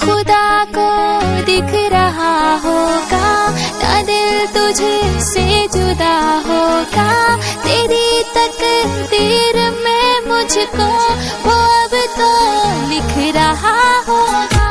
खुदा को दिख रहा होगा ना दिल तुझे से जुदा होगा। तेरी तक तीर में मुझको वो अब तो लिख रहा होगा।